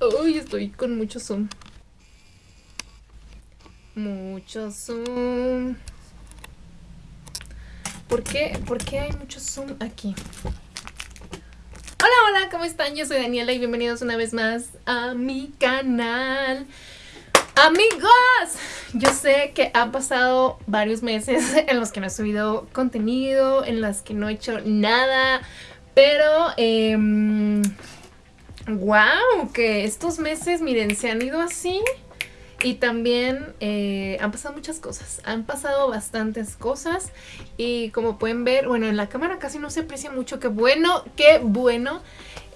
Uy, estoy con mucho zoom. Mucho zoom. ¿Por qué? ¿Por qué hay mucho zoom aquí? Hola, hola, ¿cómo están? Yo soy Daniela y bienvenidos una vez más a mi canal. Amigos, yo sé que han pasado varios meses en los que no he subido contenido, en las que no he hecho nada, pero eh, wow, que estos meses, miren, se han ido así y también eh, han pasado muchas cosas, han pasado bastantes cosas y como pueden ver, bueno, en la cámara casi no se aprecia mucho, qué bueno, qué bueno.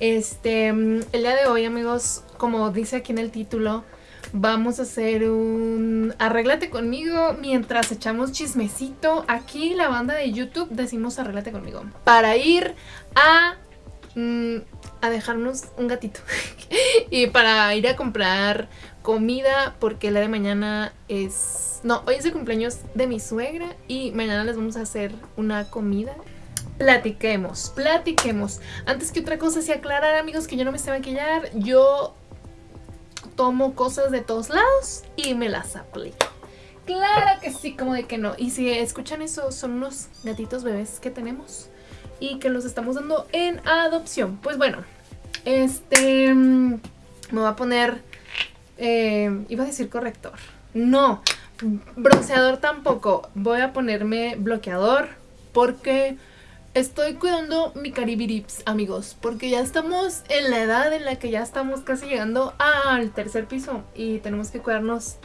Este, el día de hoy, amigos, como dice aquí en el título, vamos a hacer un arréglate conmigo mientras echamos chismecito. Aquí la banda de YouTube decimos arréglate conmigo. Para ir a, mm, a dejarnos un gatito. y para ir a comprar comida porque la de mañana es... No, hoy es el cumpleaños de mi suegra y mañana les vamos a hacer una comida. Platiquemos, platiquemos. Antes que otra cosa, si aclarar amigos que yo no me sé maquillar, yo tomo cosas de todos lados y me las aplico. Claro que sí, como de que no. Y si escuchan eso, son unos gatitos bebés que tenemos y que los estamos dando en adopción. Pues bueno, este... Me voy a poner... Eh, iba a decir corrector. No, bronceador tampoco. Voy a ponerme bloqueador porque Estoy cuidando mi caribirips, amigos, porque ya estamos en la edad en la que ya estamos casi llegando al tercer piso y tenemos que cuidarnos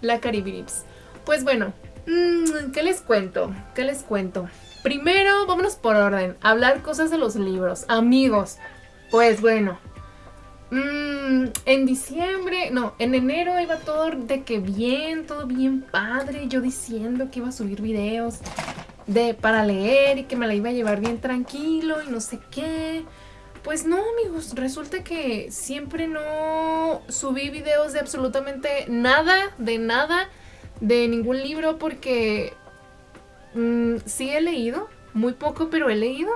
la caribirips. Pues bueno, mmm, ¿qué les cuento? ¿Qué les cuento? Primero, vámonos por orden, hablar cosas de los libros. Amigos, pues bueno, mmm, en diciembre, no, en enero iba todo de que bien, todo bien padre, yo diciendo que iba a subir videos de para leer y que me la iba a llevar bien tranquilo y no sé qué. Pues no, amigos, resulta que siempre no subí videos de absolutamente nada, de nada, de ningún libro porque mm, sí he leído, muy poco, pero he leído.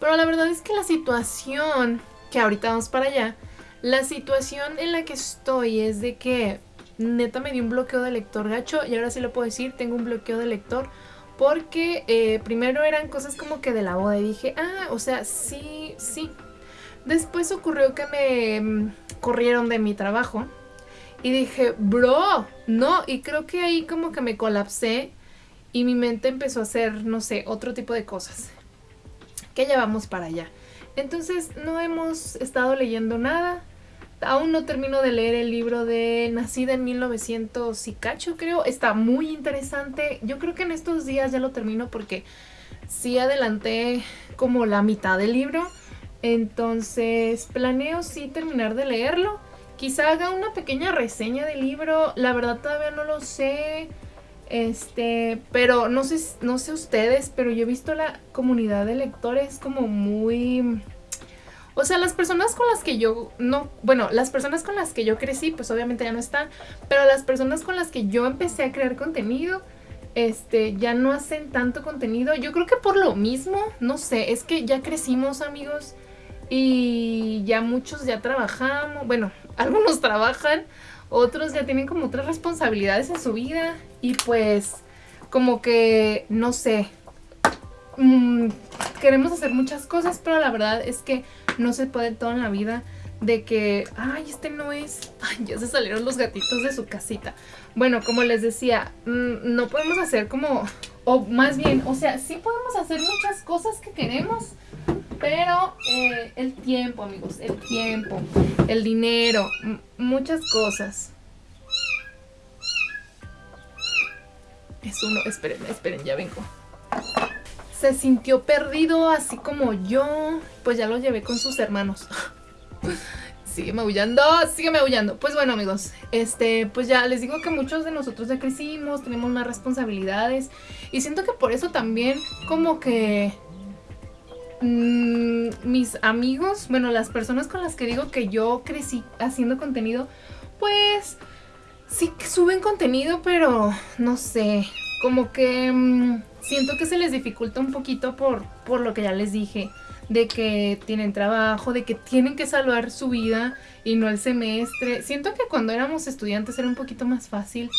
Pero la verdad es que la situación, que ahorita vamos para allá, la situación en la que estoy es de que neta me dio un bloqueo de lector gacho y ahora sí lo puedo decir, tengo un bloqueo de lector porque eh, primero eran cosas como que de la boda y dije, ah, o sea, sí, sí. Después ocurrió que me mm, corrieron de mi trabajo y dije, bro, no. Y creo que ahí como que me colapsé y mi mente empezó a hacer, no sé, otro tipo de cosas. Que llevamos para allá. Entonces no hemos estado leyendo nada. Aún no termino de leer el libro de Nacida en 1900 y cacho, creo. Está muy interesante. Yo creo que en estos días ya lo termino porque sí adelanté como la mitad del libro. Entonces planeo sí terminar de leerlo. Quizá haga una pequeña reseña del libro. La verdad todavía no lo sé. Este, pero no sé, no sé ustedes, pero yo he visto la comunidad de lectores como muy o sea, las personas con las que yo no, bueno, las personas con las que yo crecí, pues obviamente ya no están, pero las personas con las que yo empecé a crear contenido, este, ya no hacen tanto contenido. Yo creo que por lo mismo, no sé, es que ya crecimos, amigos, y ya muchos ya trabajamos, bueno, algunos trabajan, otros ya tienen como otras responsabilidades en su vida y pues como que, no sé, mmm, queremos hacer muchas cosas, pero la verdad es que no se puede todo en la vida de que, ay, este no es, ay, ya se salieron los gatitos de su casita. Bueno, como les decía, mm, no podemos hacer como, o más bien, o sea, sí podemos hacer muchas cosas que queremos, pero eh, el tiempo, amigos, el tiempo, el dinero, muchas cosas. Es uno, esperen, esperen, ya vengo se sintió perdido así como yo, pues ya lo llevé con sus hermanos. Sigue maullando, sigue maullando. Pues bueno amigos, este, pues ya les digo que muchos de nosotros ya crecimos, tenemos más responsabilidades y siento que por eso también como que mmm, mis amigos, bueno las personas con las que digo que yo crecí haciendo contenido, pues sí que suben contenido pero no sé, como que... Mmm, siento que se les dificulta un poquito por, por lo que ya les dije de que tienen trabajo, de que tienen que salvar su vida y no el semestre. Siento que cuando éramos estudiantes era un poquito más fácil,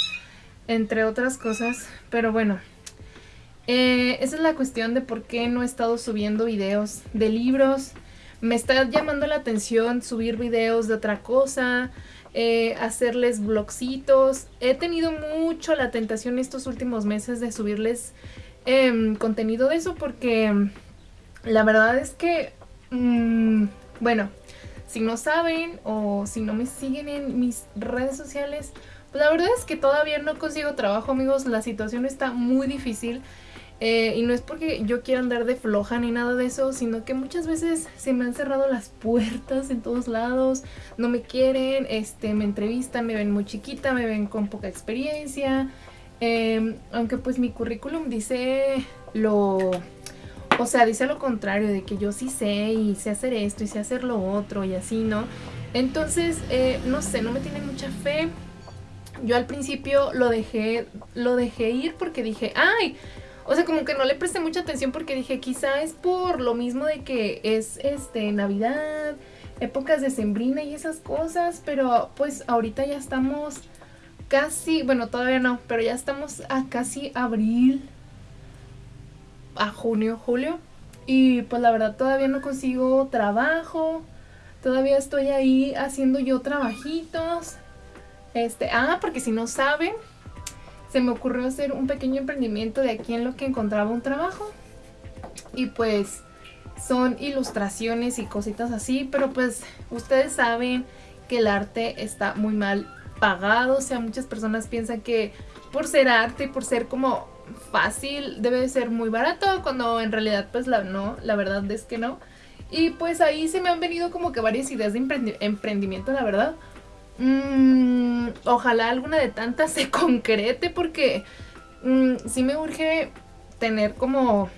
entre otras cosas, pero bueno. Eh, esa es la cuestión de por qué no he estado subiendo videos de libros. Me está llamando la atención subir videos de otra cosa, eh, hacerles blogcitos. He tenido mucho la tentación estos últimos meses de subirles em, contenido de eso porque la verdad es que, mm, bueno, si no saben o si no me siguen en mis redes sociales, pues la verdad es que todavía no consigo trabajo, amigos. La situación está muy difícil. Eh, y no es porque yo quiera andar de floja ni nada de eso, sino que muchas veces se me han cerrado las puertas en todos lados, no me quieren, este, me entrevistan, me ven muy chiquita, me ven con poca experiencia. Em, aunque pues mi currículum dice lo o sea, dice lo contrario, de que yo sí sé y sé hacer esto y sé hacer lo otro y así, ¿no? Entonces, eh, no sé, no me tiene mucha fe. Yo al principio lo dejé, lo dejé ir porque dije, ay, o sea, como que no le presté mucha atención porque dije, quizá es por lo mismo de que es este Navidad, épocas de sembrina y esas cosas, pero pues ahorita ya estamos casi, bueno, todavía no, pero ya estamos a casi abril, a junio, julio. Y pues la verdad todavía no consigo trabajo. Todavía estoy ahí haciendo yo trabajitos. Este, ah, porque si no saben, se me ocurrió hacer un pequeño emprendimiento de aquí en lo que encontraba un trabajo. Y pues son ilustraciones y cositas así, pero pues ustedes saben que el arte está muy mal pagado, o sea, muchas personas piensan que por ser arte, por ser como fácil, debe de ser muy barato, cuando en realidad pues la, no, la verdad es que no. Y pues ahí se me han venido como que varias ideas de emprendimiento, la verdad. Mm, ojalá alguna de tantas se concrete porque mm, sí me urge tener como,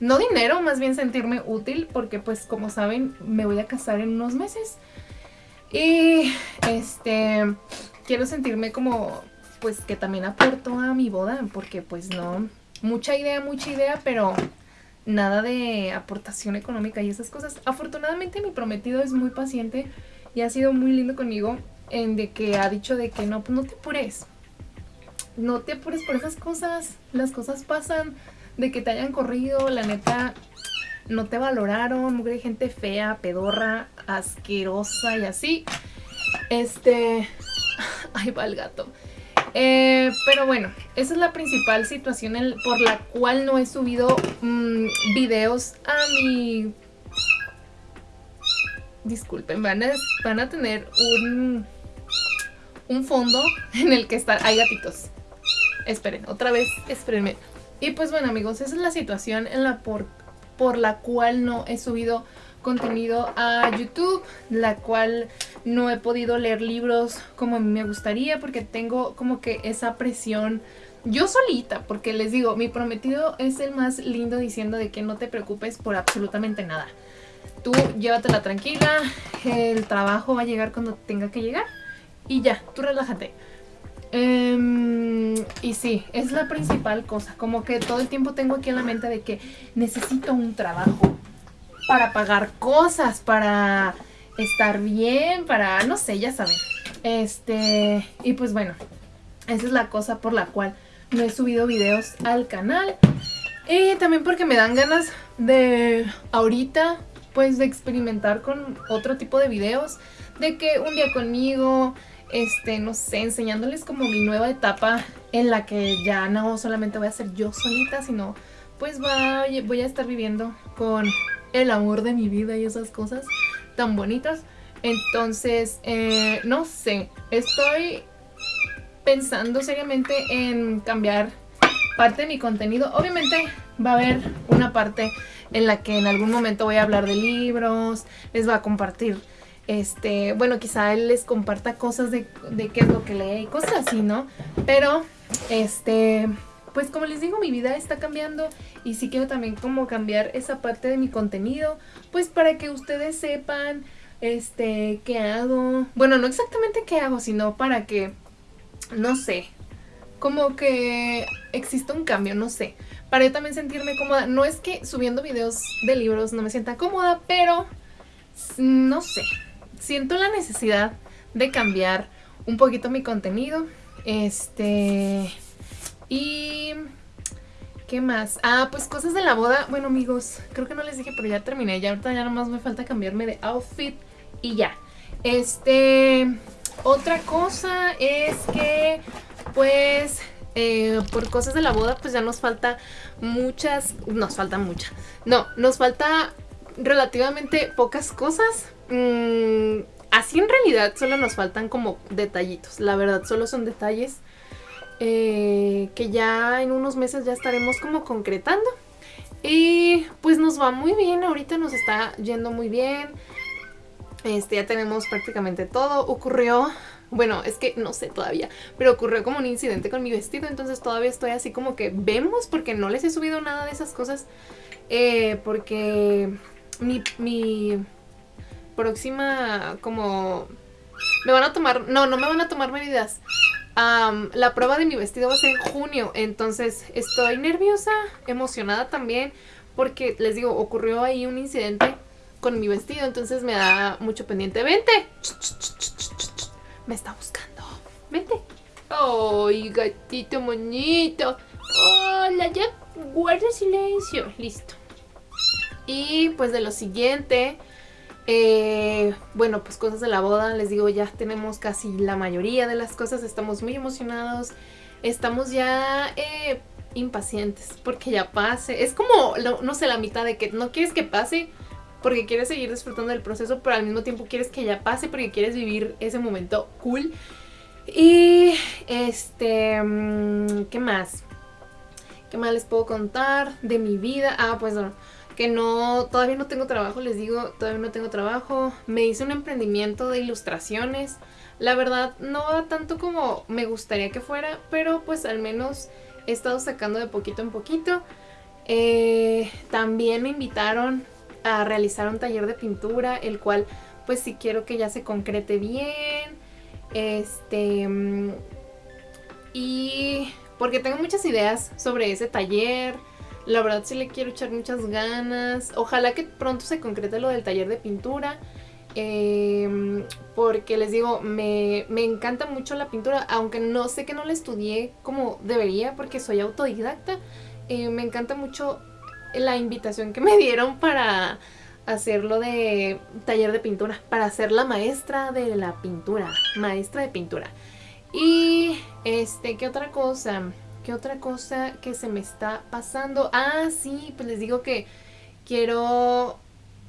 no dinero, más bien sentirme útil porque pues como saben me voy a casar en unos meses. Y este, quiero sentirme como pues que también aportó a mi boda, porque pues no, mucha idea, mucha idea, pero nada de aportación económica y esas cosas. Afortunadamente mi prometido es muy paciente y ha sido muy lindo conmigo en de que ha dicho de que no, no te apures. No te apures por esas cosas. Las cosas pasan de que te hayan corrido, la neta no te valoraron, mugre gente fea, pedorra, asquerosa y así. Este, ahí va el gato. Eh, pero bueno, esa es la principal situación por la cual no he subido mm, videos a mi... Disculpen, van a, van a tener un, un fondo en el que están... Hay gatitos. Esperen, otra vez, espérenme. Y pues bueno amigos, esa es la situación en la por, por la cual no he subido contenido a YouTube, la cual no he podido leer libros como a mí me gustaría porque tengo como que esa presión yo solita, porque les digo, mi prometido es el más lindo diciendo de que no te preocupes por absolutamente nada. Tú llévatela tranquila, el trabajo va a llegar cuando tenga que llegar y ya, tú relájate. Em, y sí, es la principal cosa, como que todo el tiempo tengo aquí en la mente de que necesito un trabajo para pagar cosas, para estar bien, para, no sé, ya saben. Este, y pues bueno, esa es la cosa por la cual no he subido videos al canal. Y también porque me dan ganas de ahorita, pues de experimentar con otro tipo de videos. De que un día conmigo, este, no sé, enseñándoles como mi nueva etapa en la que ya no solamente voy a ser yo solita, sino pues voy a estar viviendo con el amor de mi vida y esas cosas tan bonitas. Entonces, eh, no sé, estoy pensando seriamente en cambiar parte de mi contenido. Obviamente va a haber una parte en la que en algún momento voy a hablar de libros, les va a compartir, este, bueno, quizá él les comparta cosas de, qué es lo que lee y cosas así, ¿no? Pero, este, pues como les digo, mi vida está cambiando y sí quiero también como cambiar esa parte de mi contenido, pues para que ustedes sepan este qué hago. Bueno, no exactamente qué hago, sino para que no sé, como que exista un cambio, no sé, para yo también sentirme cómoda. No es que subiendo videos de libros no me sienta cómoda, pero no sé, siento la necesidad de cambiar un poquito mi contenido. Este... Y... ¿Qué más? Ah, pues cosas de la boda. Bueno, amigos, creo que no les dije, pero ya terminé. Ya ahorita ya nomás me falta cambiarme de outfit y ya. Este... Otra cosa es que, pues, eh, por cosas de la boda, pues ya nos falta muchas... Nos falta mucha. No, nos falta relativamente pocas cosas. Mm, así en realidad solo nos faltan como detallitos. La verdad, solo son detalles eh, que ya en unos meses ya estaremos como concretando. Y pues nos va muy bien, ahorita nos está yendo muy bien. Este, ya tenemos prácticamente todo. Ocurrió, bueno, es que no sé todavía, pero ocurrió como un incidente con mi vestido, entonces todavía estoy así como que vemos porque no les he subido nada de esas cosas. Eh, porque mi, mi próxima como... Me van a tomar... No, no me van a tomar medidas. la prueba de mi vestido va a ser en junio, entonces estoy nerviosa, emocionada también, porque les digo, ocurrió ahí un incidente con mi vestido, entonces me da mucho pendiente. ¡Vente! Me está buscando. ¡Vente! ¡Ay, gatito moñito! ¡Hola! Ya guarda silencio. Listo. Y pues de lo siguiente, eh, bueno, pues cosas de la boda, les digo, ya tenemos casi la mayoría de las cosas, estamos muy emocionados, estamos ya eh, impacientes porque ya pase. Es como, no, sé, la mitad de que no quieres que pase porque quieres seguir disfrutando del proceso, pero al mismo tiempo quieres que ya pase porque quieres vivir ese momento cool. Y, este, mm, ¿qué más? ¿Qué más les puedo contar de mi vida? Ah, pues bueno que no, todavía no tengo trabajo, les digo, todavía no tengo trabajo. Me hice un emprendimiento de ilustraciones. La verdad, no tanto como me gustaría que fuera, pero pues al menos he estado sacando de poquito en poquito. Eh, también me invitaron a realizar un taller de pintura, el cual pues sí quiero que ya se concrete bien. Este... Mm, y porque tengo muchas ideas sobre ese taller la verdad sí le quiero echar muchas ganas. Ojalá que pronto se concrete lo del taller de pintura. Em, porque les digo, me, encanta mucho la pintura, aunque no sé que no la estudié como debería porque soy autodidacta. Eh, me encanta mucho la invitación que me dieron para hacerlo de taller de pintura, para ser la maestra de la pintura, maestra de pintura. Y este, ¿qué otra cosa? ¿Qué otra cosa que se me está pasando? Ah, sí, pues les digo que quiero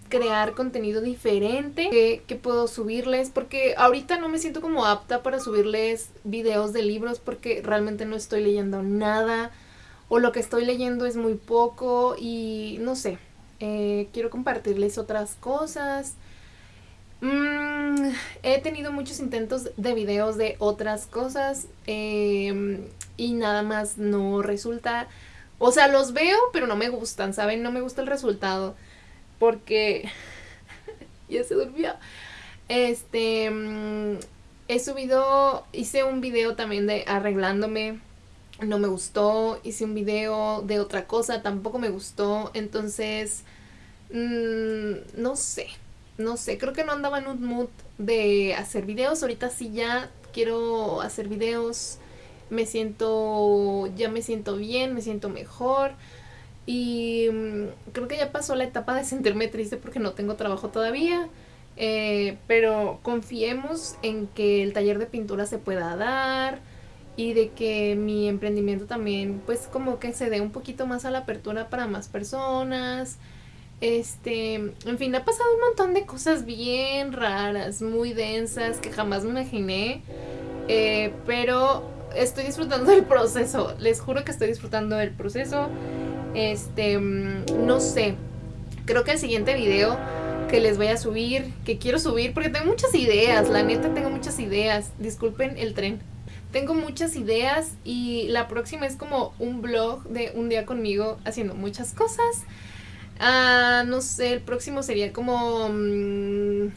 crear contenido diferente que, puedo subirles porque ahorita no me siento como apta para subirles videos de libros porque realmente no estoy leyendo nada o lo que estoy leyendo es muy poco y no sé, eh, quiero compartirles otras cosas. Mm, he tenido muchos intentos de videos de otras cosas. Eh, y nada más no resulta... O sea, los veo, pero no me gustan, ¿saben? No me gusta el resultado. Porque... ya se durmió. Este... Mm, he subido... Hice un video también de arreglándome. No me gustó. Hice un video de otra cosa. Tampoco me gustó. Entonces... Mm, no sé. No sé. Creo que no andaba en un mood de hacer videos. Ahorita sí ya quiero hacer videos me siento, ya me siento bien, me siento mejor. Y mm, creo que ya pasó la etapa de sentirme triste porque no tengo trabajo todavía. Eh, pero confiemos en que el taller de pintura se pueda dar y de que mi emprendimiento también pues como que se dé un poquito más a la apertura para más personas. Este, en fin, ha pasado un montón de cosas bien raras, muy densas que jamás me imaginé. Eh, pero estoy disfrutando del proceso. Les juro que estoy disfrutando del proceso. Este, mm, no sé. Creo que el siguiente video que les voy a subir, que quiero subir, porque tengo muchas ideas, la neta tengo muchas ideas. Disculpen el tren. Tengo muchas ideas y la próxima es como un blog de un día conmigo haciendo muchas cosas. Ah, no sé, el próximo sería como... Mm,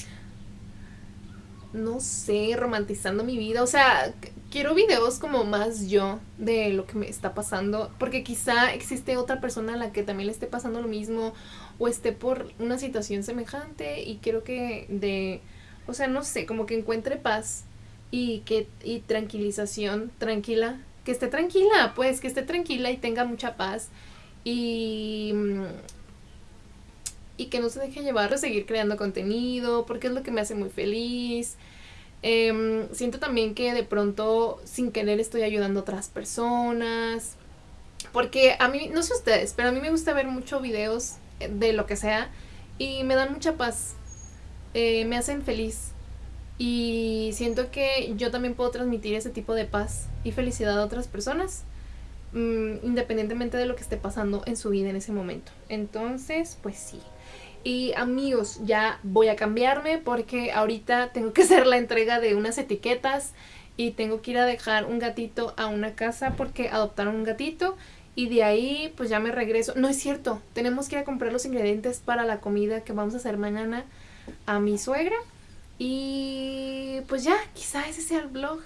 no sé, romantizando mi vida. O sea, quiero videos como más yo de lo que me está pasando. Porque quizá existe otra persona a la que también le esté pasando lo mismo. O esté por una situación semejante. Y quiero que de... O sea, no sé, como que encuentre paz y que y tranquilización, tranquila, que esté tranquila, pues que esté tranquila y tenga mucha paz y y que no se deje llevar a seguir creando contenido, porque es lo que me hace muy feliz. Em, siento también que de pronto sin querer estoy ayudando a otras personas. Porque a mí, no sé ustedes, pero a mí me gusta ver muchos videos de lo que sea y me dan mucha paz. Eh, me hacen feliz. Y siento que yo también puedo transmitir ese tipo de paz y felicidad a otras personas. Mm, independientemente de lo que esté pasando en su vida en ese momento. Entonces, pues sí. Y amigos, ya voy a cambiarme porque ahorita tengo que hacer la entrega de unas etiquetas y tengo que ir a dejar un gatito a una casa porque adoptaron un gatito y de ahí pues ya me regreso. No es cierto, tenemos que ir a comprar los ingredientes para la comida que vamos a hacer mañana a mi suegra y pues ya, quizá ese sea el vlog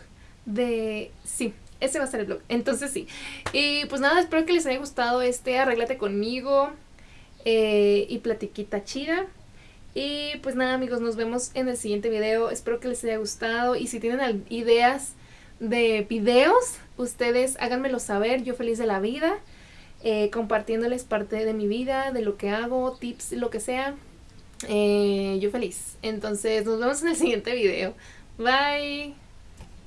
de... Sí, ese va a ser el vlog. Entonces sí. Y pues nada, espero que les haya gustado este Arréglate conmigo. Eh, y platiquita chida. Y pues nada amigos, nos vemos en el siguiente video. Espero que les haya gustado. Y si tienen ideas de videos, ustedes háganmelo saber. Yo feliz de la vida. Eh, compartiéndoles parte de mi vida, de lo que hago, tips, lo que sea. Eh, yo feliz. Entonces nos vemos en el siguiente video. Bye.